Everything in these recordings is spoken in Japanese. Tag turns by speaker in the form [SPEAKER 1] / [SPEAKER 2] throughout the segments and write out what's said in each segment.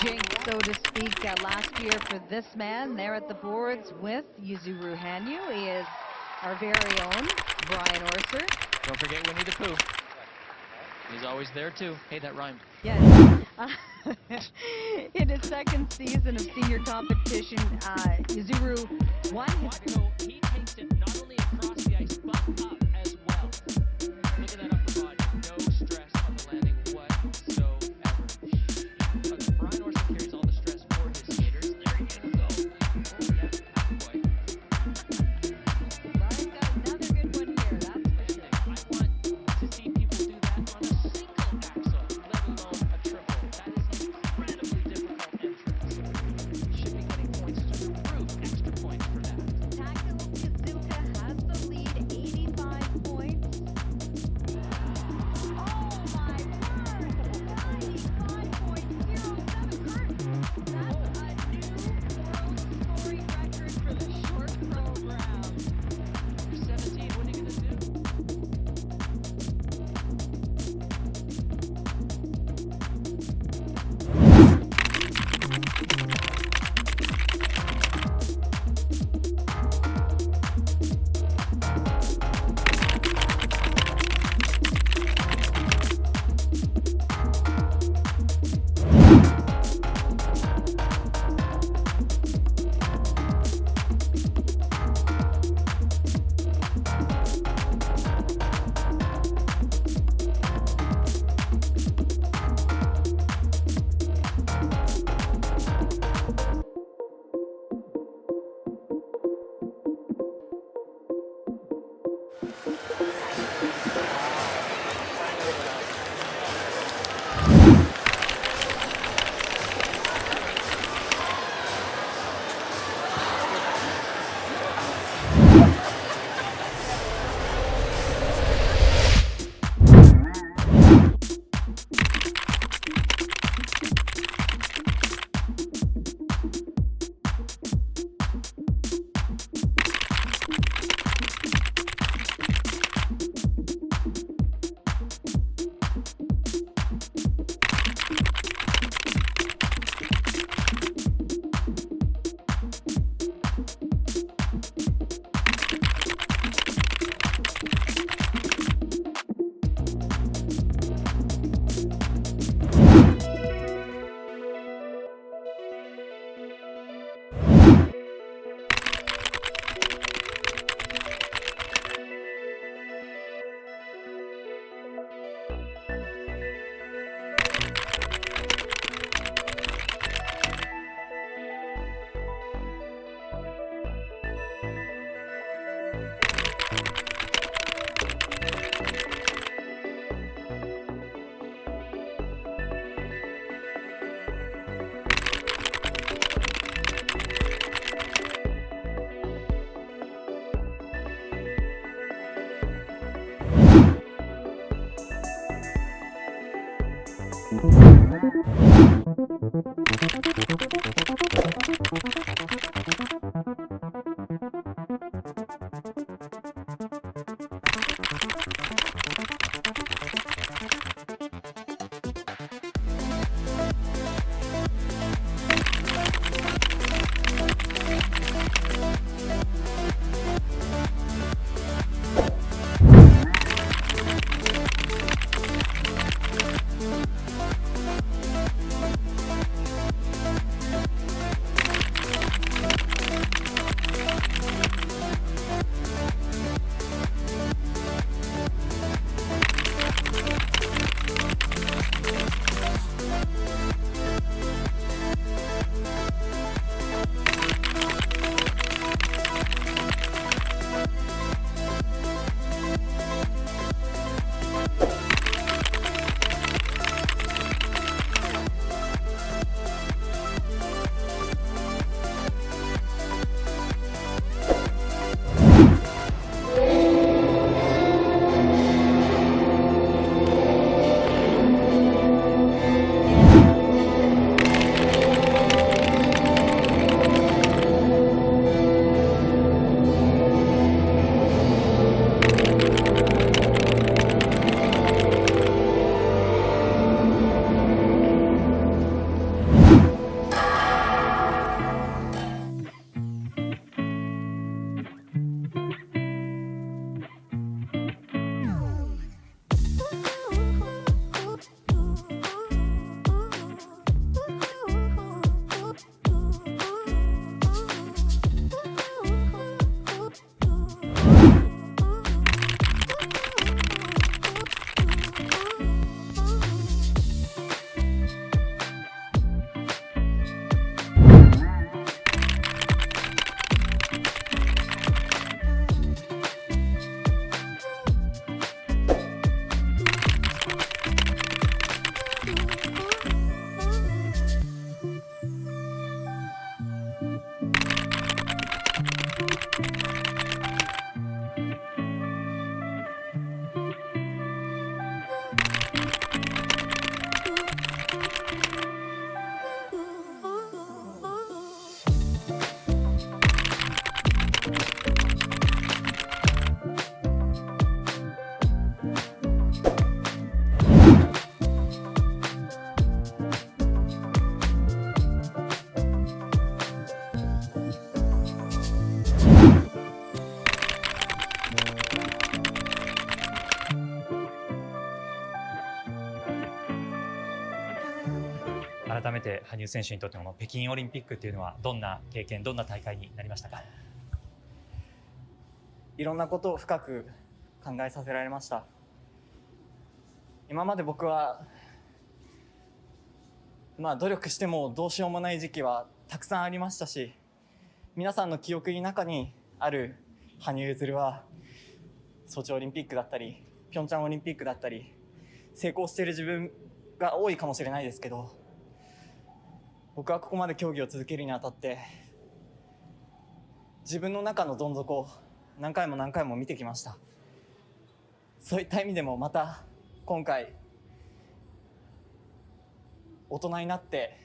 [SPEAKER 1] jinx, so to speak, uh, last year for this man there at the boards with Yuzuru Hanyu. He is our very own Brian Orser.
[SPEAKER 2] Don't forget Winnie the Pooh. He's always there too. Hey, that rhymed.
[SPEAKER 1] Yes. Uh, in his second season of senior competition, uh, Yuzuru won his
[SPEAKER 2] So he takes it not only across the ice, but up Thank you.
[SPEAKER 3] て羽生選手にとっての北京オリンピックというのはどんな経験、どんな大会になりましたか？
[SPEAKER 4] いろんなことを深く考えさせられました。今まで僕はまあ努力してもどうしようもない時期はたくさんありましたし皆さんの記憶の中にある羽生結弦はソチオリンピックだったりピョンチャンオリンピックだったり成功している自分が多いかもしれないですけど僕はここまで競技を続けるにあたって自分の中のどん底を何回も何回も見てきました。そういった意味でもまた今回大人になって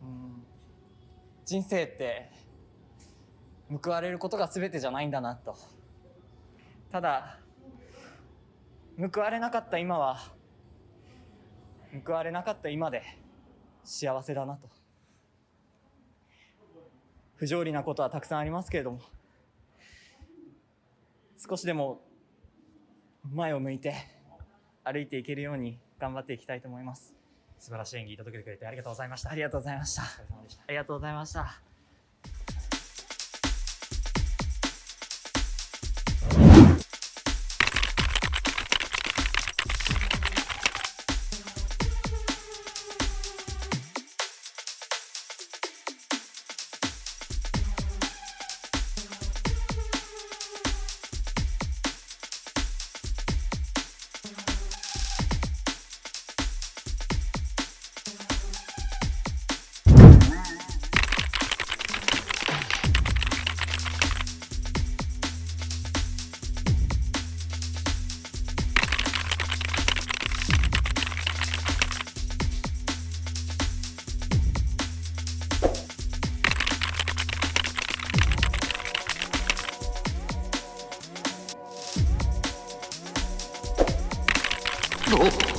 [SPEAKER 4] うん人生って報われることが全てじゃないんだなと。ただ報われなかった今は報われなかった今で幸せだなと。不条理なことはたくさんありますけれども少しでも前を向いて歩いていけるように頑張っていきたいと思います。
[SPEAKER 3] 素晴らしい演技届けてくれてありがとうございました。
[SPEAKER 4] ありがとうございました。ありがとうございました
[SPEAKER 5] Oh.